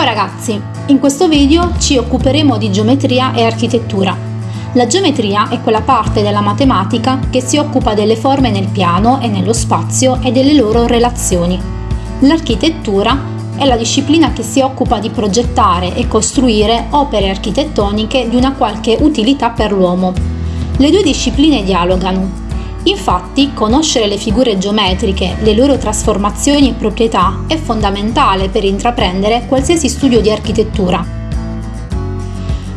Ciao ragazzi, in questo video ci occuperemo di geometria e architettura. La geometria è quella parte della matematica che si occupa delle forme nel piano e nello spazio e delle loro relazioni. L'architettura è la disciplina che si occupa di progettare e costruire opere architettoniche di una qualche utilità per l'uomo. Le due discipline dialogano, Infatti, conoscere le figure geometriche, le loro trasformazioni e proprietà è fondamentale per intraprendere qualsiasi studio di architettura.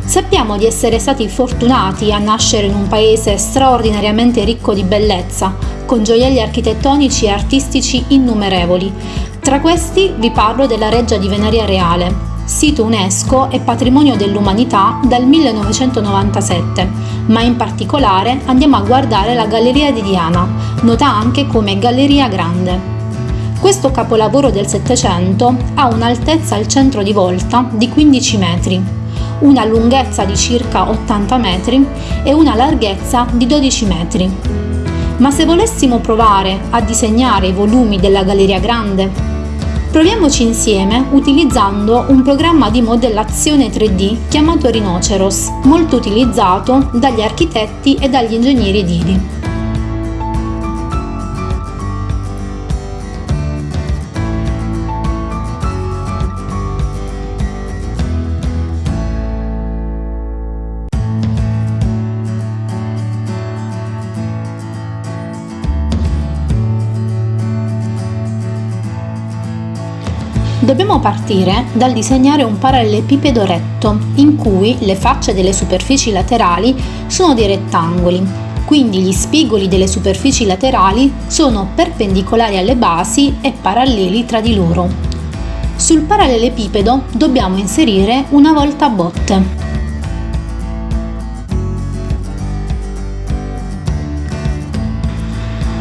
Sappiamo di essere stati fortunati a nascere in un paese straordinariamente ricco di bellezza, con gioielli architettonici e artistici innumerevoli. Tra questi vi parlo della Reggia di Venaria Reale, sito UNESCO e patrimonio dell'umanità dal 1997, ma in particolare andiamo a guardare la Galleria di Diana, nota anche come Galleria Grande. Questo capolavoro del Settecento ha un'altezza al centro di volta di 15 metri, una lunghezza di circa 80 metri e una larghezza di 12 metri. Ma se volessimo provare a disegnare i volumi della Galleria Grande Proviamoci insieme utilizzando un programma di modellazione 3D chiamato Rhinoceros, molto utilizzato dagli architetti e dagli ingegneri edili. Dobbiamo partire dal disegnare un parallelepipedo retto, in cui le facce delle superfici laterali sono dei rettangoli, quindi gli spigoli delle superfici laterali sono perpendicolari alle basi e paralleli tra di loro. Sul parallelepipedo dobbiamo inserire una volta botte.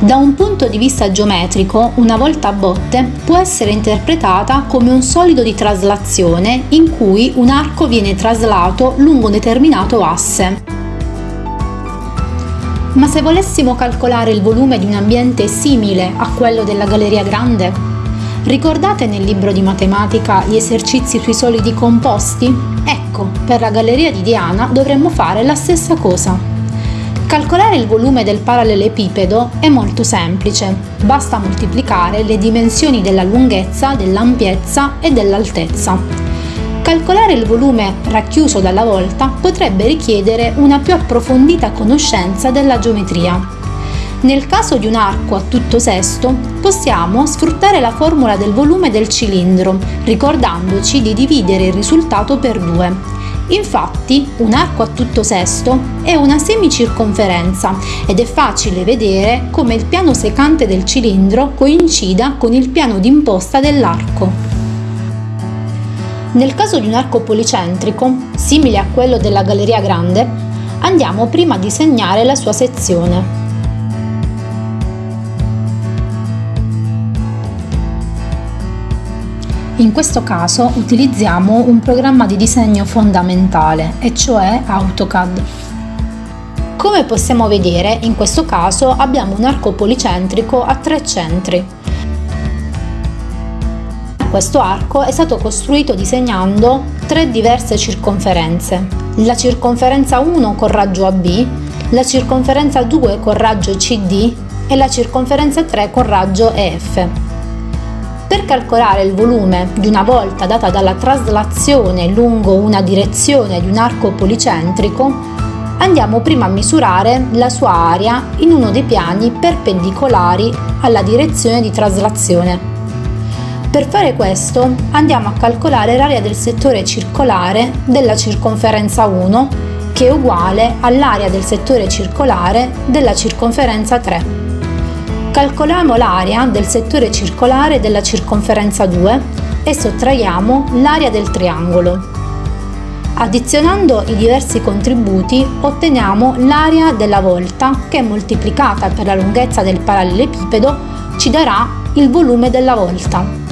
Da un punto di vista geometrico, una volta a botte può essere interpretata come un solido di traslazione in cui un arco viene traslato lungo un determinato asse. Ma se volessimo calcolare il volume di un ambiente simile a quello della Galleria Grande? Ricordate nel libro di matematica gli esercizi sui solidi composti? Ecco, per la Galleria di Diana dovremmo fare la stessa cosa. Calcolare il volume del parallelepipedo è molto semplice, basta moltiplicare le dimensioni della lunghezza, dell'ampiezza e dell'altezza. Calcolare il volume racchiuso dalla volta potrebbe richiedere una più approfondita conoscenza della geometria. Nel caso di un arco a tutto sesto, possiamo sfruttare la formula del volume del cilindro, ricordandoci di dividere il risultato per due Infatti, un arco a tutto sesto è una semicirconferenza ed è facile vedere come il piano secante del cilindro coincida con il piano d'imposta dell'arco. Nel caso di un arco policentrico, simile a quello della Galleria Grande, andiamo prima a disegnare la sua sezione. In questo caso utilizziamo un programma di disegno fondamentale, e cioè AutoCAD. Come possiamo vedere, in questo caso abbiamo un arco policentrico a tre centri. Questo arco è stato costruito disegnando tre diverse circonferenze. La circonferenza 1 con raggio AB, la circonferenza 2 con raggio CD e la circonferenza 3 con raggio EF. Per calcolare il volume di una volta data dalla traslazione lungo una direzione di un arco policentrico, andiamo prima a misurare la sua area in uno dei piani perpendicolari alla direzione di traslazione. Per fare questo andiamo a calcolare l'area del settore circolare della circonferenza 1 che è uguale all'area del settore circolare della circonferenza 3. Calcoliamo l'area del settore circolare della circonferenza 2 e sottraiamo l'area del triangolo. Addizionando i diversi contributi otteniamo l'area della volta che moltiplicata per la lunghezza del parallelepipedo ci darà il volume della volta.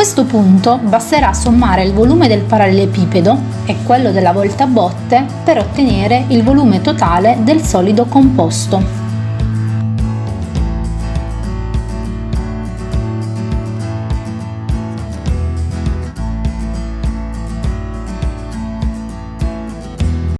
Questo punto basterà sommare il volume del parallelepipedo e quello della volta botte per ottenere il volume totale del solido composto.